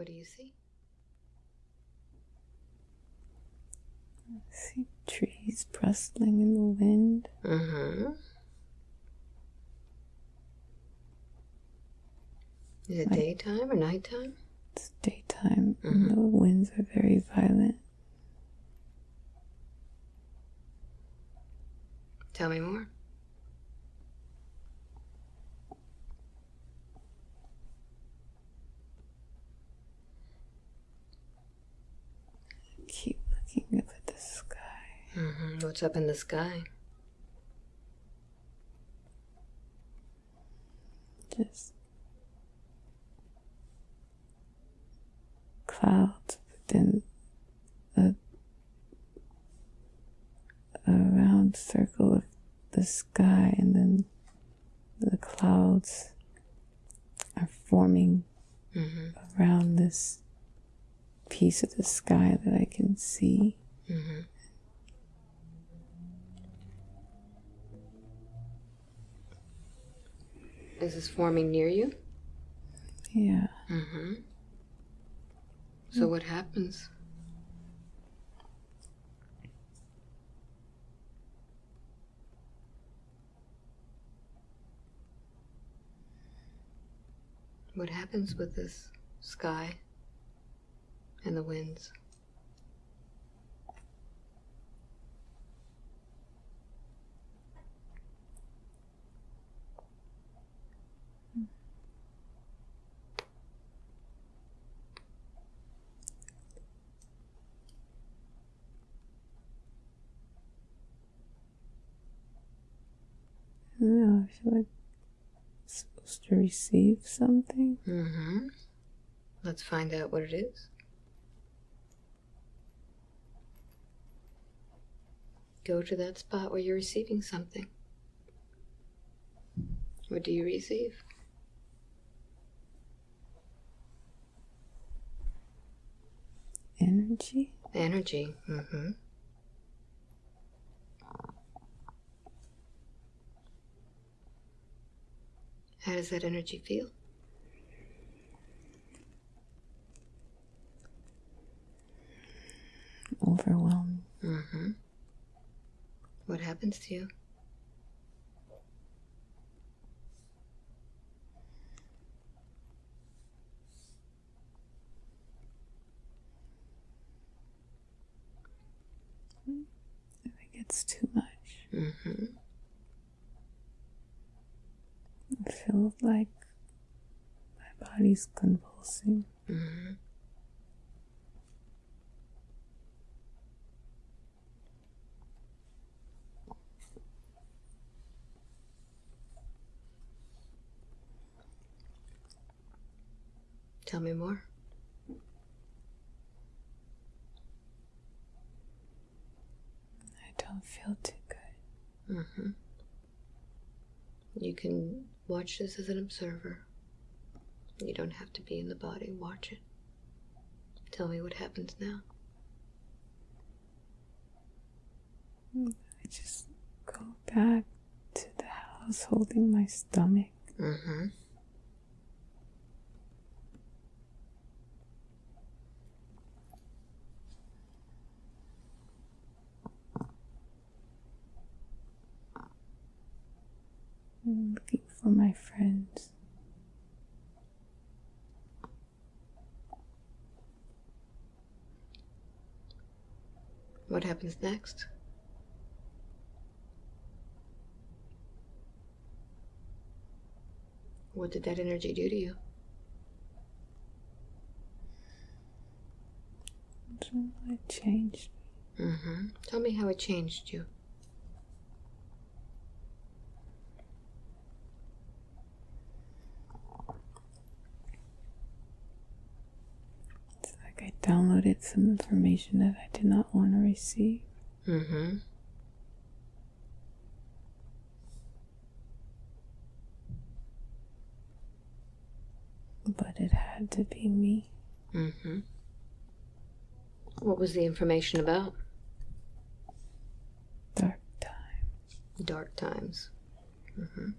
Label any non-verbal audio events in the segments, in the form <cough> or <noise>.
What do you see? I see trees rustling in the wind. Mm-hmm. Is it Like- daytime or nighttime? It's daytime and the winds are very violent. Tell me more. Keep looking up at the sky. Mm-hmm. What's up in the sky? Just clouds within a, a round circle of the sky, and then the clouds are forming Mm-hmm. around this piece of the sky that I can see. Mm-hmm. Is this forming near you? Yeah. Mm-hmm. So what happens? What happens with this sky and the winds? Feel like I'm supposed to receive something. Mm-hmm. Let's find out what it is. Go to that spot where you're receiving something. What do you receive? Energy. Energy. Mm-hmm. How does that energy feel? Overwhelming. Mm-hmm. What happens to you? I think it's too much. Mm-hmm. I feel like my body's convulsing. Mm-hmm. Tell me more. I don't feel too good. Mm-hmm. You can watch this as an observer. You don't have to be in the body. Watch it. Tell me what happens now. I just go back to the house holding my stomach. Mm-hmm. Looking for my friends. What happens next? What did that energy do to you? It changed. Mm-hmm. Tell me how it changed you. It's like I downloaded some information that I did not want to receive. Mm-hmm. But it had to be me. Mm-hmm. What was the information about? Dark time. Dark times. Mm-hmm.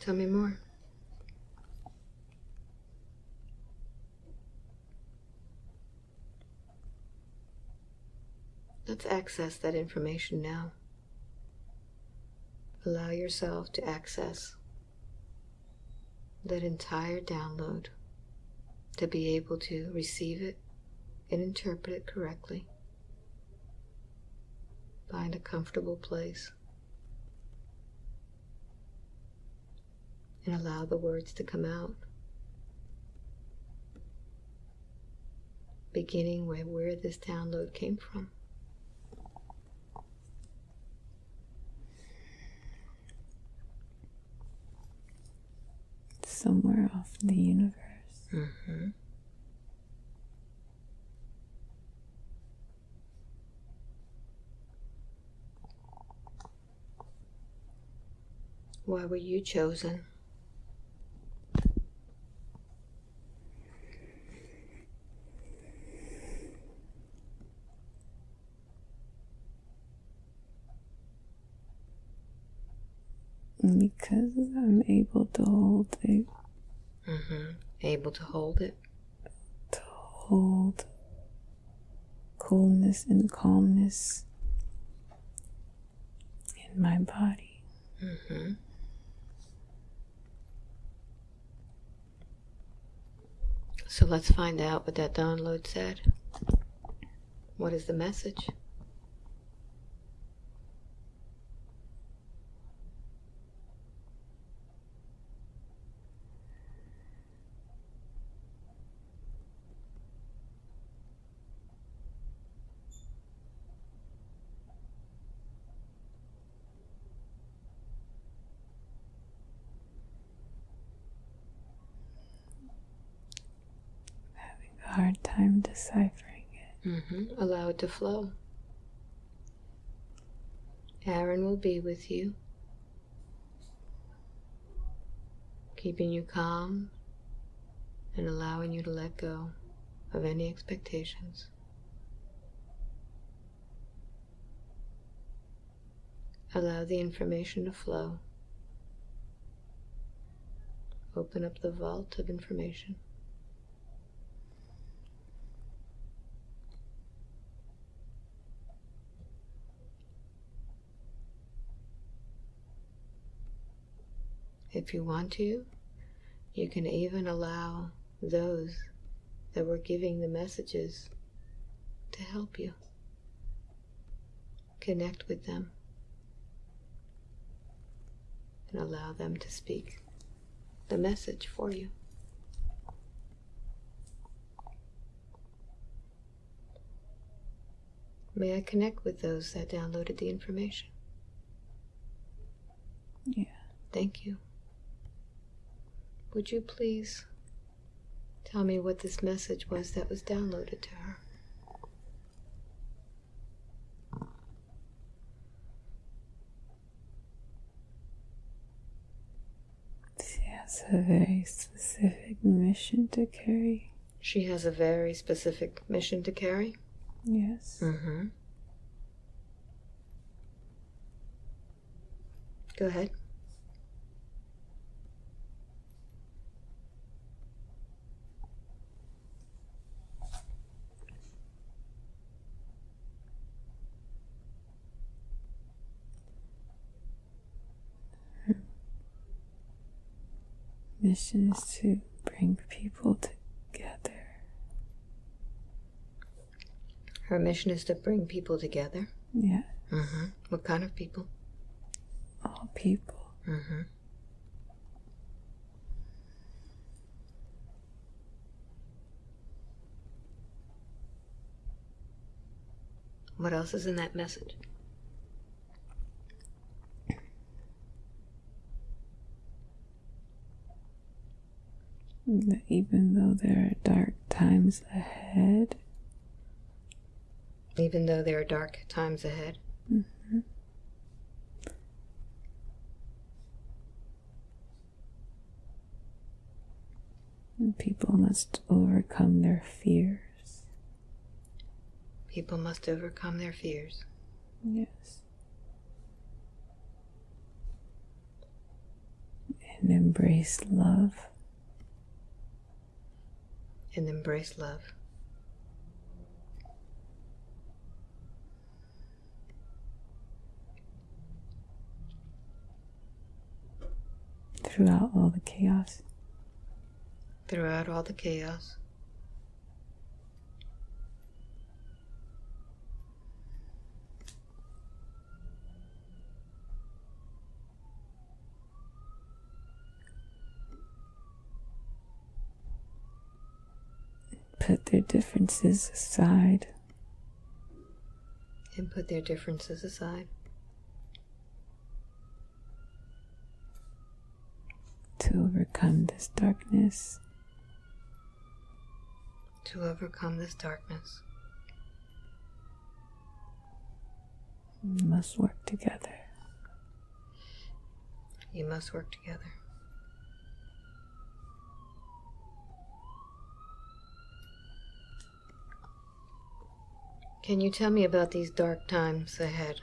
Tell me more. Let's access that information now. Allow yourself to access that entire download, to be able to receive it and interpret it correctly. Find a comfortable place and allow the words to come out. Beginning with where this download came from. Somewhere off in the universe. Mm-hmm. Why were you chosen? Because I'm able to hold it, Mm-hmm. Able to hold it. to hold coolness and calmness in my body. Mm-hmm. So let's find out what that download said. What is the message? Having a hard time deciphering it. Mm-hmm. Allow it to flow. Aaron will be with you, keeping you calm and allowing you to let go of any expectations. Allow the information to flow. Open up the vault of information. If you want to, you can even allow those that were giving the messages to help you. Connect with them and allow them to speak the message for you. May I connect with those that downloaded the information? Yeah. Thank you. Would you please tell me what this message was that was downloaded to her? She has a very specific mission to carry. She has a very specific mission to carry. Yes. Mm-hmm. Go ahead. Mission is to bring people together. Her mission is to bring people together. Yeah. Mm-hmm. What kind of people? All people. Mm-hmm. What else is in that message? That even though there are dark times ahead, Even though there are dark times ahead. Mm-hmm. people must overcome their fears. People must overcome their fears. Yes. And embrace love and embrace love. Throughout all the chaos. Throughout all the chaos. Differences aside. and put their differences aside to overcome this darkness. to overcome this darkness. We must work together. You must work together. Can you tell me about these dark times ahead?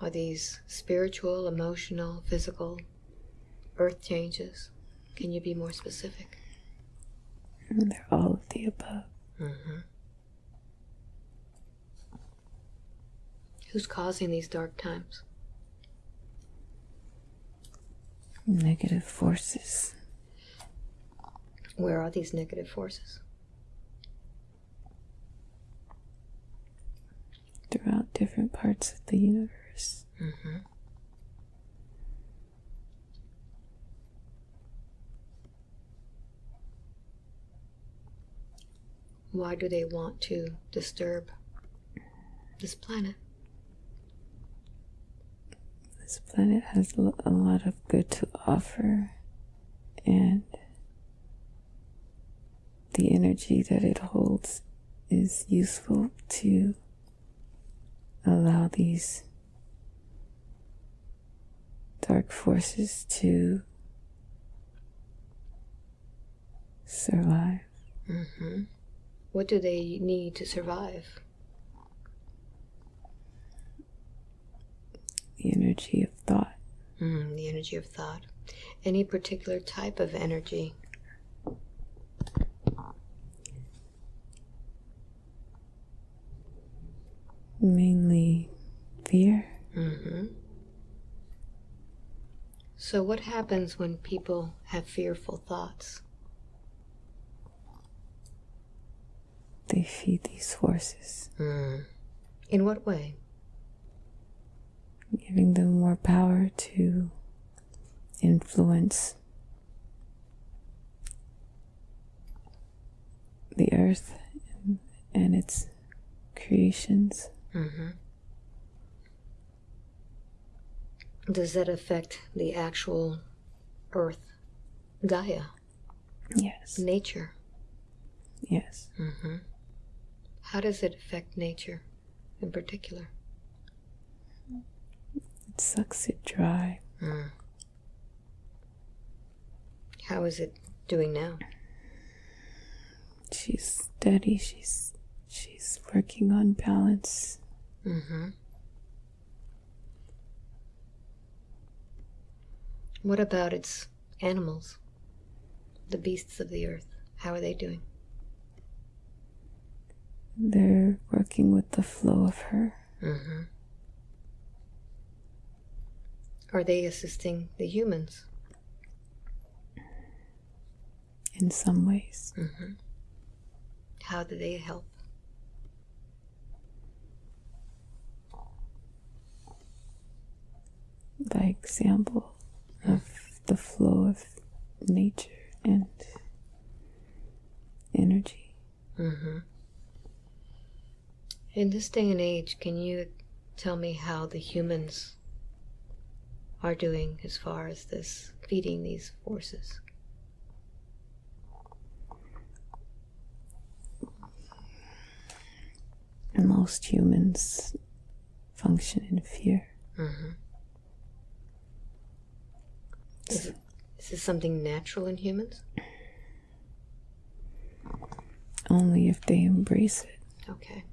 Are these spiritual, emotional, physical, earth changes? Can you be more specific? They're all of the above. Mm-hmm. Who's causing these dark times? Negative forces. Where are these negative forces? throughout different parts of the universe. Mm-hmm. Why do they want to disturb this planet? This planet has a lot of good to offer, and the energy that it holds is useful to allow these dark forces to survive. Mm-hmm. What do they need to survive? The energy of thought. Mm, the energy of thought. Any particular type of energy? Mainly fear. Mm-hmm. So, what happens when people have fearful thoughts? They feed these forces, Mm. In what way? giving them more power to influence the earth and, and its creations. Mm-hmm. Does that affect the actual Earth, Gaia, Yes, nature? yes. Mm-hmm. How does it affect nature in particular? It sucks it dry. Mm. How is it doing now? She's steady. She's she's working on balance. Mm-hmm. What about its animals? The beasts of the earth. How are they doing? They're working with the flow of her. Mm-hmm. Are they assisting the humans? in some ways. Mm-hmm. How do they help? By example of the flow of nature and energy. Mm-hmm. In this day and age, can you tell me how the humans are doing as far as this feeding these forces? Most humans function in fear. Mm-hmm. Is, is this something natural in humans? Only if they embrace it. Okay.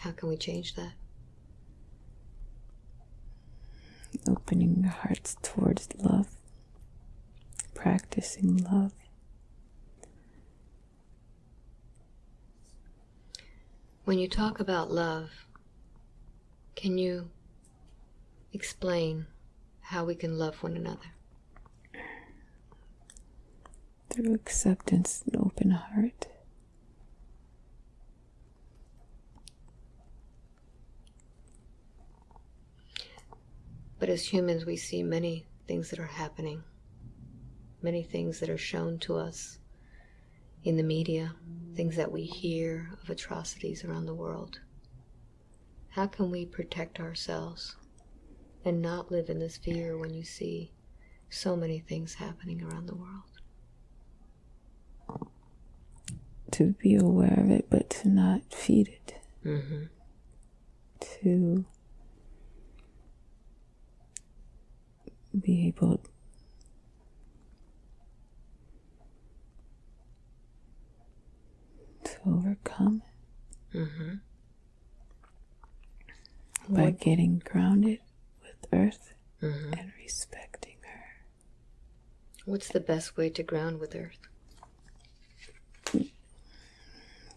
How can we change that? Opening hearts towards love. Practicing love. When you talk about love, Can you explain how we can love one another? Through acceptance and open heart. But as humans, we see many things that are happening, many things that are shown to us in the media, things that we hear of atrocities around the world. How can we protect ourselves and not live in this fear when you see so many things happening around the world? To be aware of it, but to not feed it. Mm-hmm. To be able to overcome Mm-hmm. by What- getting grounded earth Mm-hmm. and respecting her. What's the best way to ground with Earth?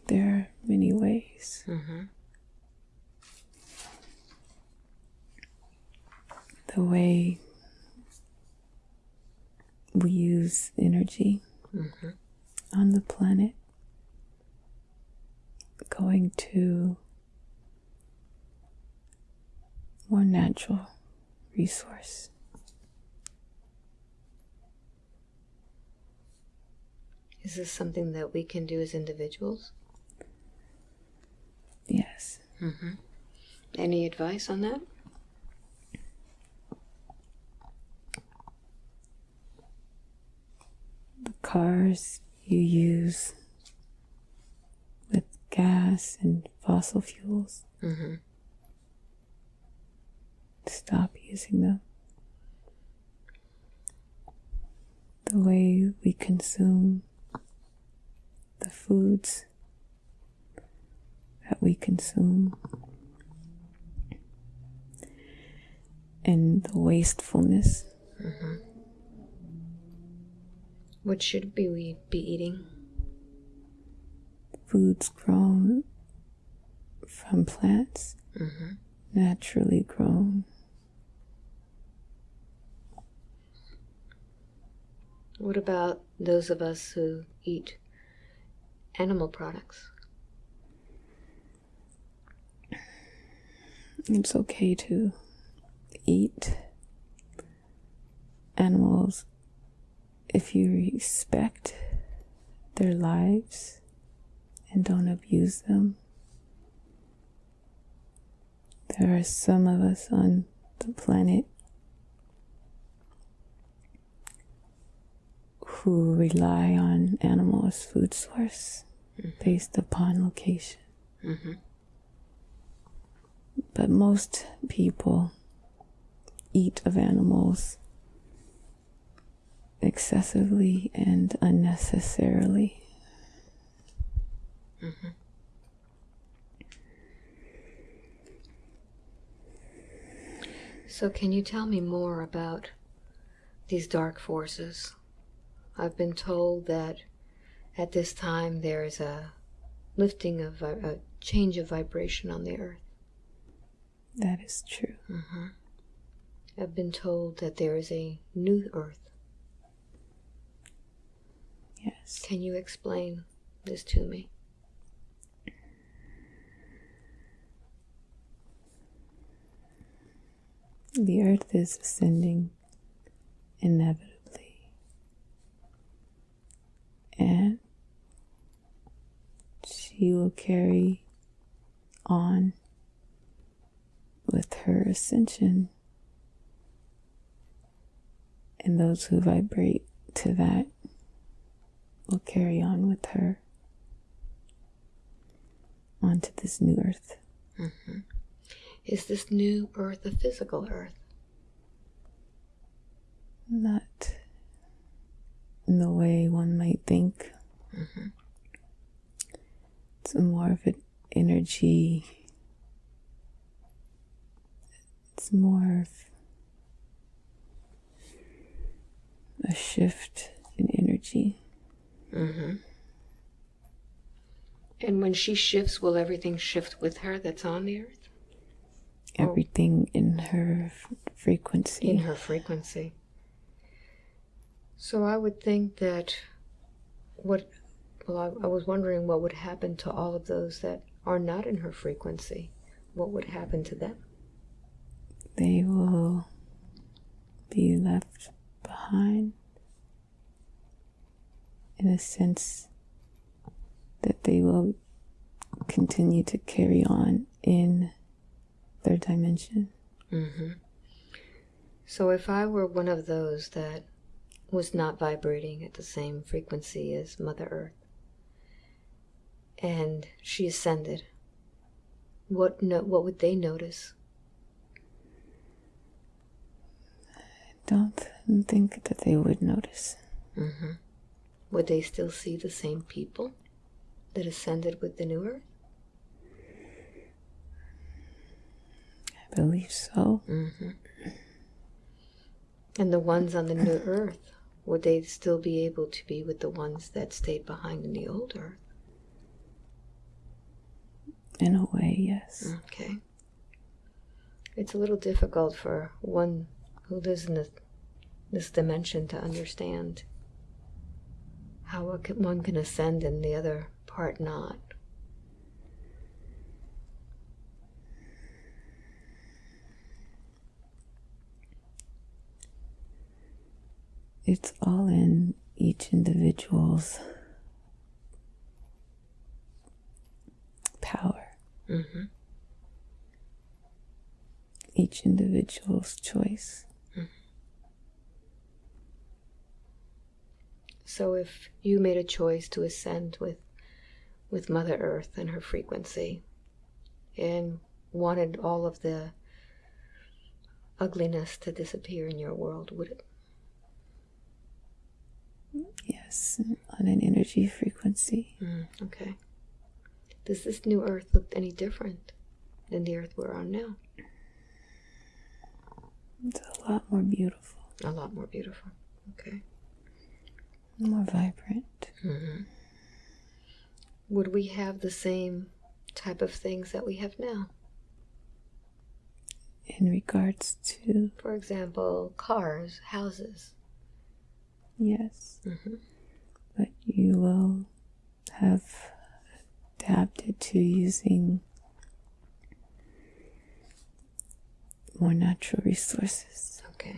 There are many ways. Mm-hmm. The way we use energy Mm-hmm. on the planet, going to more natural resource. Is this something that we can do as individuals? Yes. Mm-hmm. Any advice on that? The cars you use with gas and fossil fuels, Mm-hmm. Stop using them. The way we consume the foods that we consume and the wastefulness What should be we be eating? foods grown from plants Mm-hmm. naturally grown What about those of us who eat animal products? it's okay to eat animals if you respect their lives and don't abuse them. There are some of us on the planet who rely on animal as food source based upon location. Mm-hmm. but most people eat of animals excessively and unnecessarily. So, can you tell me more about these dark forces? I've been told that at this time there is a lifting of a, change of vibration on the earth. That is true. Mm-hmm. I've been told that there is a new earth. Yes. Can you explain this to me? The earth is ascending inevitably. And she will carry on with her ascension. And those who vibrate to that will carry on with her onto this new earth. Mm-hmm. Is this new earth a physical earth? Not in the way one might think. Mm-hmm. It's more of an energy. It's more of a shift in energy. Mm-hmm. And when she shifts, will everything shift with her that's on the earth? everything in her frequency. in her frequency. So I would think that what, well, I, I was wondering what would happen to all of those that are not in her frequency. What would happen to them? they will be left behind in a sense that they will continue to carry on in their dimension. Mm-hmm. So if I were one of those that was not vibrating at the same frequency as Mother Earth, and she ascended, what no, what would they notice? I don't think that they would notice. Mm-hmm. Would they still see the same people that ascended with the new Earth? I believe so. Mm-hmm. And the ones on the new Earth, would they still be able to be with the ones that stayed behind in the old Earth? In a way, yes. Okay. It's a little difficult for one who lives in this, this dimension to understand how one can ascend and the other part not. It's all in each individual's power, Mm-hmm. each individual's choice. So if you made a choice to ascend with with Mother Earth and her frequency and wanted all of the ugliness to disappear in your world, would it? Yes, on an energy frequency. Mm, okay. Does this new Earth look any different than the Earth we're on now? It's a lot more beautiful, A lot more beautiful. Okay. more vibrant. hmm Would we have the same type of things that we have now? In regards to, For example, cars, houses. yes, hmm but you will have adapted to using more natural resources. Okay.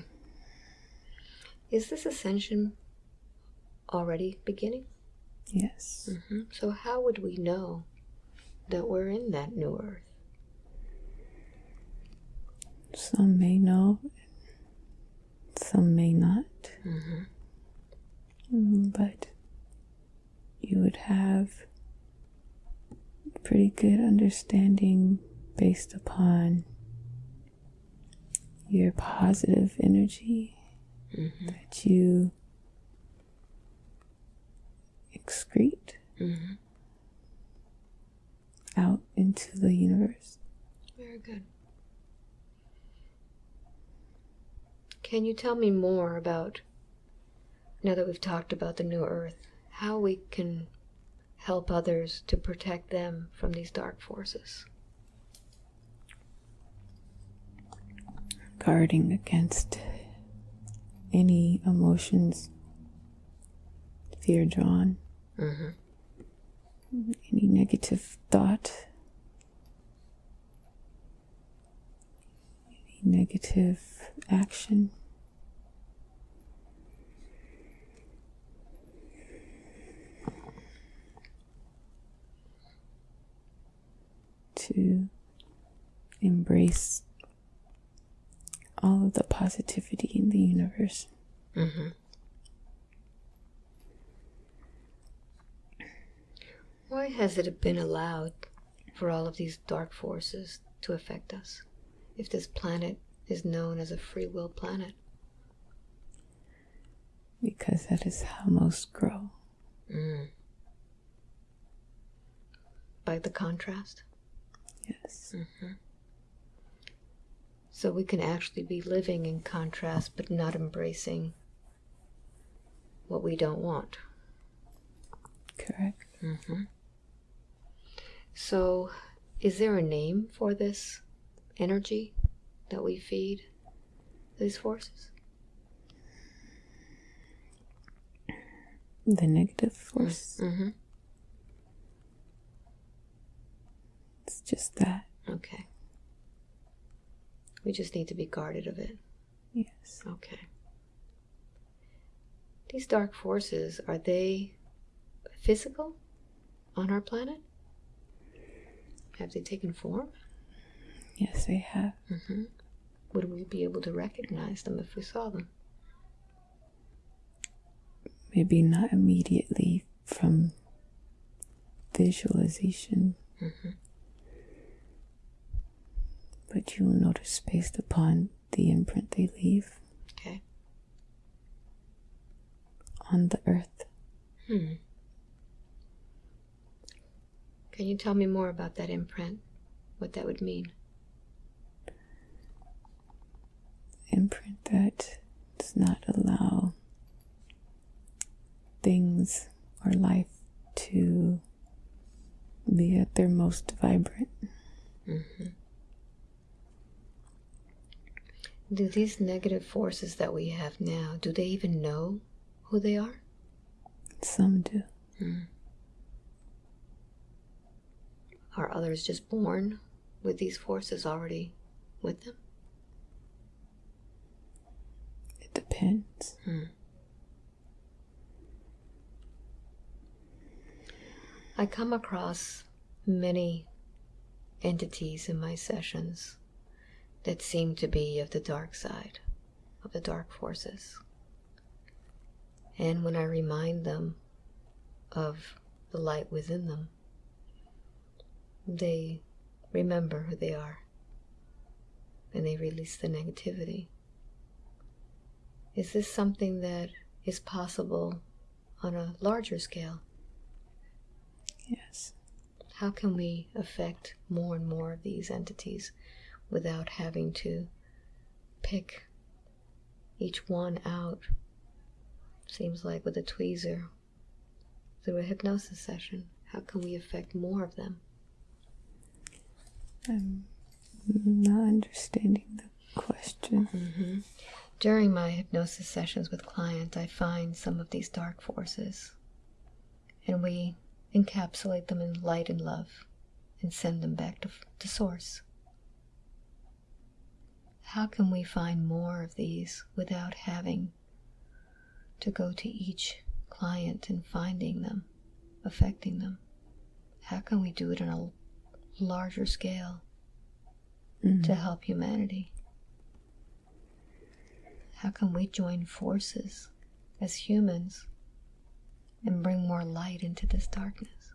Is this ascension already beginning? Yes. hmm So, how would we know that we're in that new Earth? Some may know, some may not, hmm Mm, but you would have pretty good understanding based upon your positive energy hmm that you excrete hmm out into the universe. Very good. Can you tell me more about, now that we've talked about the new Earth, how we can help others to protect them from these dark forces? Guarding against any emotions, fear drawn, Mm-hmm. any negative thought, any negative action. To embrace all of the positivity in the universe. Mm-hmm. Why has it been allowed for all of these dark forces to affect us if this planet is known as a free will planet? because that is how most grow. Mm. By the contrast? Yes. So we can actually be living in contrast but not embracing what we don't want. Correct. So, is there a name for this energy that we feed these forces? The negative force. Mm-hmm. It's just that. Okay. We just need to be guarded of it. Yes. Okay. These dark forces, are they physical on our planet? Have they taken form? Yes, they have. Mm-hmm. Would we be able to recognize them if we saw them? Maybe not immediately from visualization, Mm-hmm. But you will notice based upon the imprint they leave Okay. on the earth. Hmm. Can you tell me more about that imprint? What that would mean? Imprint that does not allow things or life to be at their most vibrant. Mm-hmm. Do these negative forces that we have now, do they even know who they are? Some do. Hmm. Are others just born with these forces already with them? It depends. Hmm. I come across many entities in my sessions that seem to be of the dark side, of the dark forces. And when I remind them of the light within them, they remember who they are and they release the negativity. Is this something that is possible on a larger scale? Yes. How can we affect more and more of these entities without having to pick each one out? Seems like with a tweezer through a hypnosis session. How can we affect more of them? I'm not understanding the question. Mm-hmm. During my hypnosis sessions with clients, I find some of these dark forces and we encapsulate them in light and love and send them back to, to source. How can we find more of these without having to go to each client and finding them, affecting them? How can we do it on a larger scale to help humanity? How can we join forces as humans and bring more light into this darkness?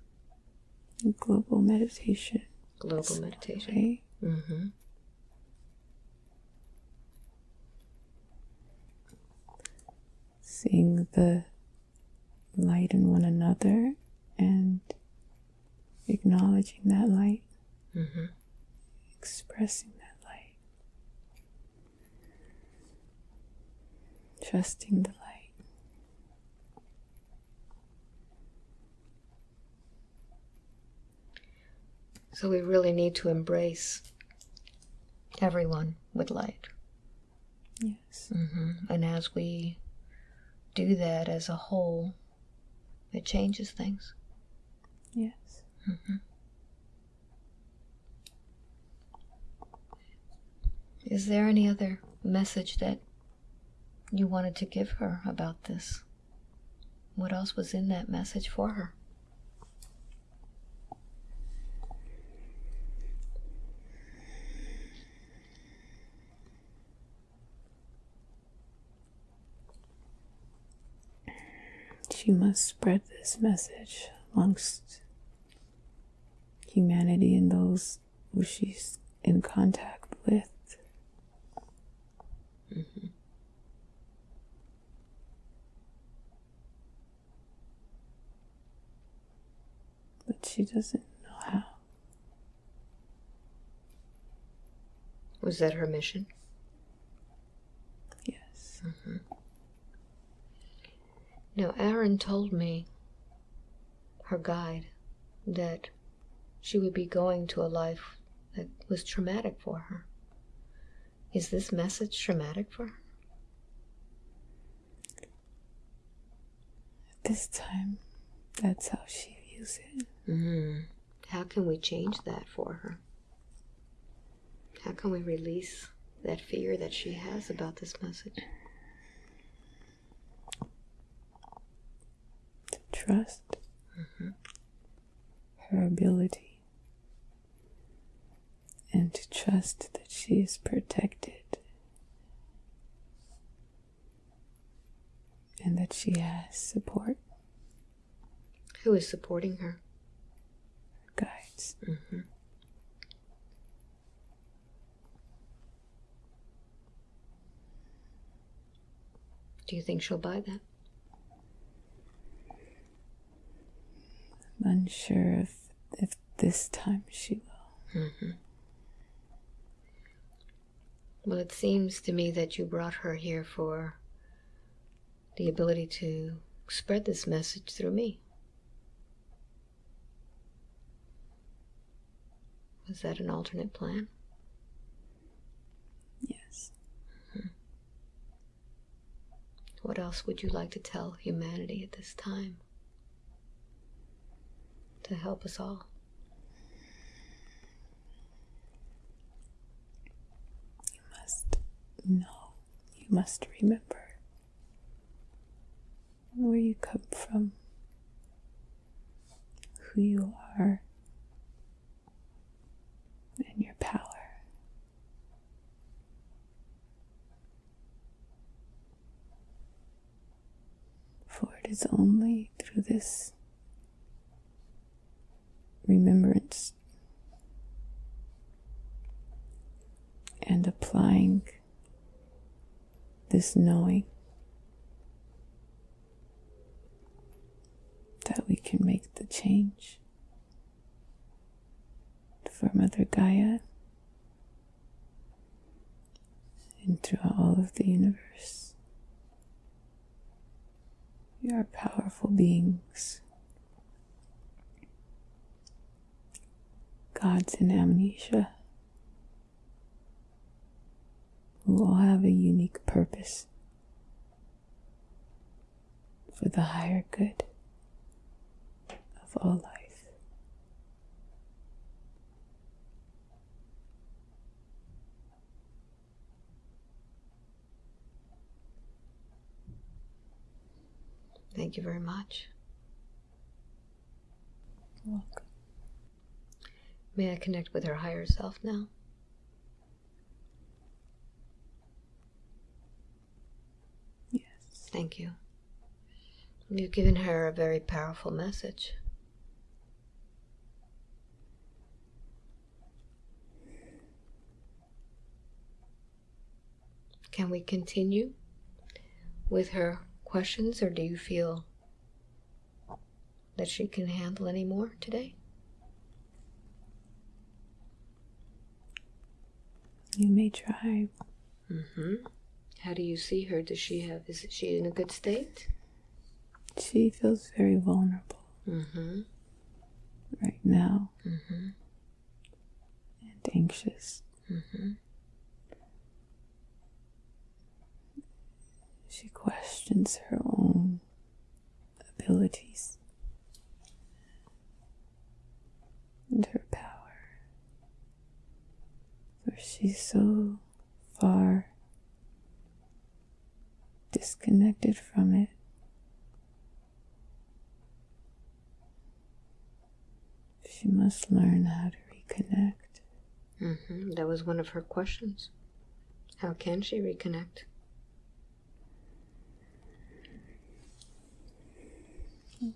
Global meditation. Global meditation. Right? Mm-hmm. Seeing the light in one another and acknowledging that light, Mm-hmm. expressing that light, trusting the light. So we really need to embrace everyone with light. Yes. Mm-hmm. And as we do that as a whole, it changes things. Yes. Mm-hmm. Is there any other message that you wanted to give her about this? What else was in that message for her? She must spread this message amongst humanity and those who she's in contact with. Mm-hmm. But she doesn't know how. Was that her mission? Yes. Now, Aaron told me, her guide, that she would be going to a life that was traumatic for her. Is this message traumatic for her? At this time, that's how she views it. Mm. How can we change that for her? How can we release that fear that she has about this message? Trust mm-hmm. her ability and to trust that she is protected and that she has support, Who is supporting her? guides. Mm-hmm. Do you think she'll buy that? Unsure if, if this time she will. Mm-hmm. Well, it seems to me that you brought her here for the ability to spread this message through me. Was that an alternate plan? Yes. Mm-hmm. What else would you like to tell humanity at this time? To help us all. You must know, you must remember where you come from, who you are, and your power. For it is only through this remembrance and applying this knowing that we can make the change for Mother Gaia and throughout all of the universe. We are powerful beings, gods in amnesia who all have a unique purpose for the higher good of all life. Thank you very much. Welcome. May I connect with her higher self now? Yes. Thank you. You've given her a very powerful message. Can we continue with her questions, or do you feel that she can handle any more today? You may try. Mm-hmm. How do you see her? Does she have? Is she in a good state? She feels very vulnerable Mm-hmm. right now Mm-hmm. and anxious. Mm-hmm. She questions her own abilities and her power. For she's so far disconnected from it. She must learn how to reconnect. Mm-hmm. That was one of her questions. How can she reconnect?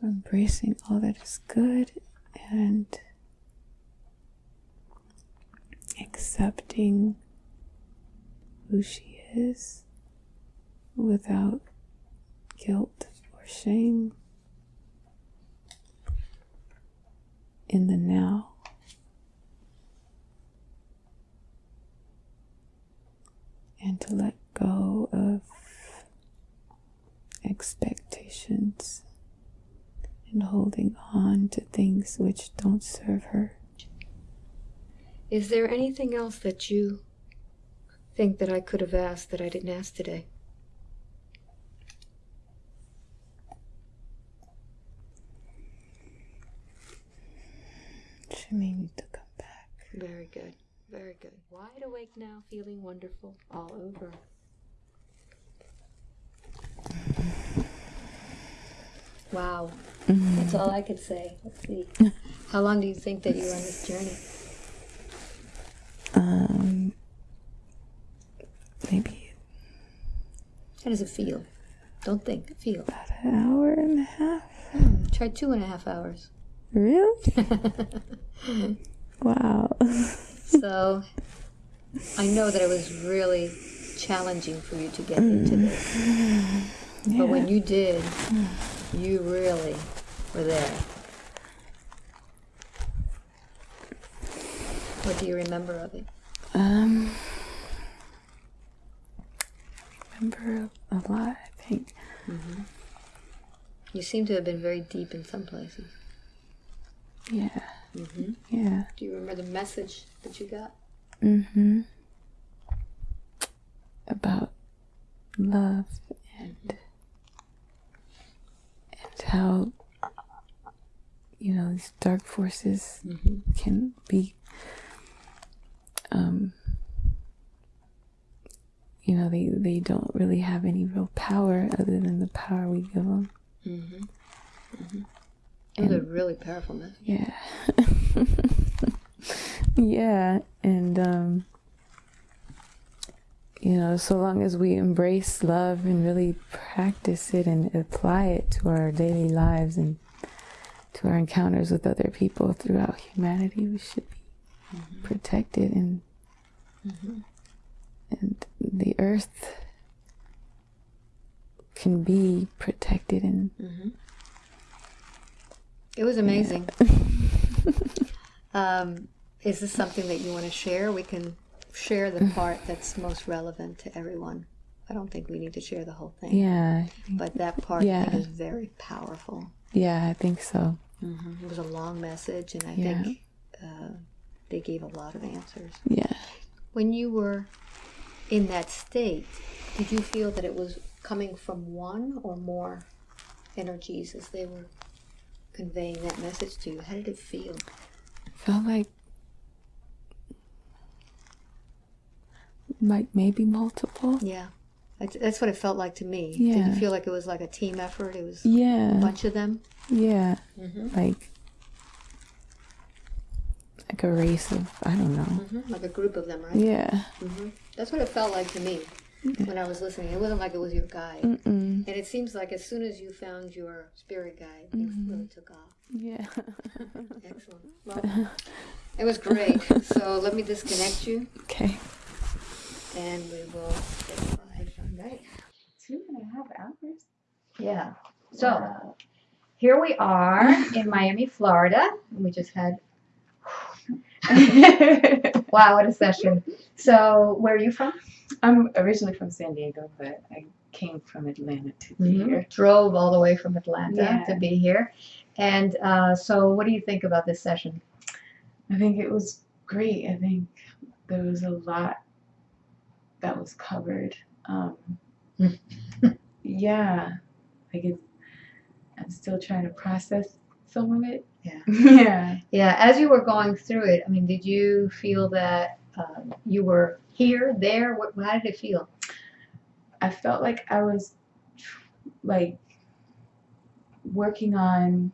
embracing all that is good and accepting who she is without guilt or shame in the now. And to let go of expectations and holding on to things which don't serve her. Is there anything else that you think that I could have asked that I didn't ask today? She may need to come back. Very good. Very good. Wide awake now, feeling wonderful all over. Wow. Mm-hmm. That's all I could say. Let's see. <laughs> How long do you think that you're on this journey? Um, maybe How does it feel? Don't think, feel. about an hour and a half. Try two and a half hours. Really? <laughs> wow. So I know that it was really challenging for you to get into this. But when you did, you really were there. What do you remember of it? Um, remember a lot. I think. Mm-hmm. You seem to have been very deep in some places. Yeah. Mm-hmm. Yeah. Do you remember the message that you got? Mm-hmm. About love and mm-hmm. and how you know these dark forces can be um you know they they don't really have any real power other than the power we give them mm-hmm. mm-hmm. It was a really powerful message. yeah. <laughs> Yeah and um you know so long as we embrace love and really practice it and apply it to our daily lives and to our encounters with other people throughout humanity we should be mm-hmm. protected and and the earth can be protected and It was amazing. <laughs> um, is this something that you want to share? We can share the part that's most relevant to everyone. I don't think we need to share the whole thing. yeah But that part Yeah. is very powerful. yeah i think so It was a long message, and I Yeah. think uh, they gave a lot of answers. yeah When you were in that state, did you feel that it was coming from one or more energies as they were conveying that message to you? How did it feel? felt like like maybe multiple Yeah, that's, that's what it felt like to me. Yeah. Did you feel like it was like a team effort? It was yeah, a bunch of them. yeah Mm-hmm. like like a race of i don't know hmm Like a group of them, right? yeah hmm That's what it felt like to me when I was listening. It wasn't like it was your guide. Mm-mm. And it seems like as soon as you found your spirit guide, things mm-hmm. really took off. yeah <laughs> Excellent. Well, <laughs> it was great. So let me disconnect you okay and we will get started. Right. Two and a half hours? Yeah. So here we are in Miami, Florida. We just had, <laughs> wow, what a session. So where are you from? I'm originally from San Diego, but I came from Atlanta to be here. Drove all the way from Atlanta Yeah. to be here. And uh, so what do you think about this session? I think it was great. I think there was a lot that was covered. Um, <laughs> yeah, like it's, I'm still trying to process some of it. Yeah. <laughs> yeah. Yeah, as you were going through it, I mean, did you feel that um, you were here, there? What, how did it feel? I felt like I was like working on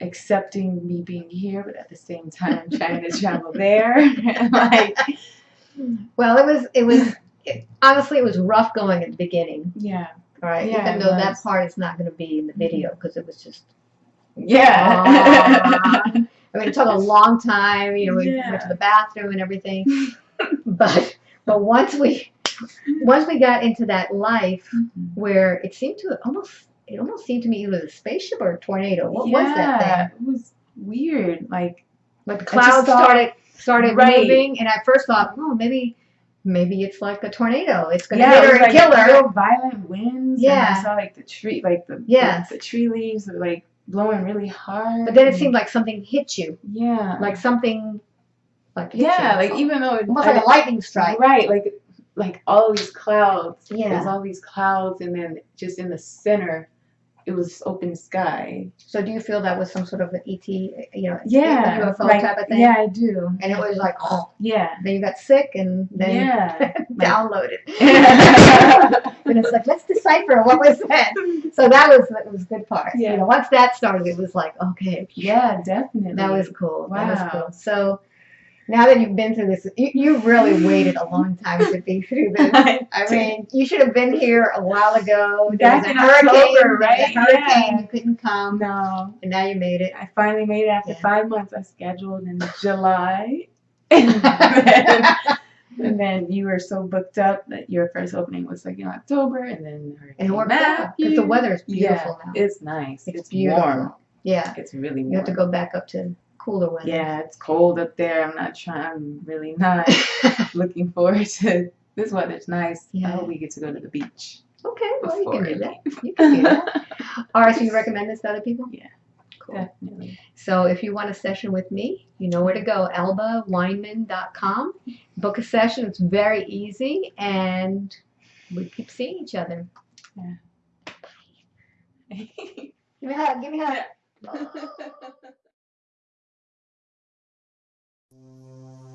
accepting me being here, but at the same time <laughs> trying to travel there. <laughs> like, Well, it was, it was, it, honestly, it was rough going at the beginning, yeah, right? Yeah, Even though that part is not going to be in the video mm-hmm. because it was just, yeah, <laughs> I mean, it took a <laughs> long time. You know, we Yeah. went to the bathroom and everything, but but once we once we got into that life mm-hmm. where it seemed to almost it almost seemed to me either a spaceship or a tornado. What was that thing? Yeah, It was weird. Like, Like the clouds started started Right. moving, and I first thought, oh, maybe maybe it's like a tornado. It's going to yeah, hit it her and like kill her. real violent winds. Yeah. and I saw like the tree, like the Yes. the, the tree leaves were like blowing really hard. But then it seemed like something hit you, yeah, like something Like yeah, like even though it, almost like a lightning strike. right, like like all these clouds. Yeah. There's all these clouds, and then just in the center, it was open sky. So do you feel that was some sort of an ET, you know, Yeah, UFO like- type of thing? Yeah, I do. And it was like, oh, Yeah. then you got sick and then yeah. <laughs> downloaded. <laughs> And it's like, let's decipher what was that. So that was that was good part. Yeah. You know, once that started, it was like, okay, yeah, definitely. that was cool. That was Wow. cool. So now that you've been through this, you, you really <laughs> waited a long time to be through this. <laughs> I mean, you should have been here a while ago. There Back was a hurricane, October, right? hurricane, Yeah. you couldn't come, no. and now you made it. I finally made it after Yeah. five months. I scheduled in July. <laughs> and, then, and then you were so booked up that your first opening was like in October, and then And worked out because the weather is beautiful yeah, now. It's nice. It's It's, beautiful. warm. Yeah, It's really warm. you have to go back up to cooler weather. Yeah, it's cold up there. I'm not trying. I'm really not <laughs> looking forward to this weather's nice. Yeah. I hope we get to go to the beach. okay, well you can do that. You can do that. <laughs> All right, so you recommend this to other people? Yeah. Cool. Definitely. So if you want a session with me, you know where to go, albaweinman.com. Book a session. It's very easy and we keep seeing each other. Yeah. <laughs> give me a hug. Give me a hug. Thank you.